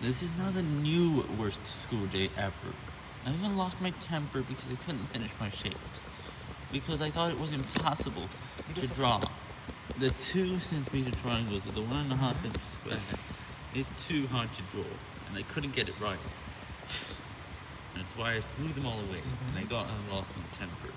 This is now the new worst school day ever. I even lost my temper because I couldn't finish my shapes. Because I thought it was impossible to draw. The two centimeter triangles with the one and a half inch square is too hard to draw, and I couldn't get it right. That's why I threw them all away, and I mm-hmm. got and lost my temper.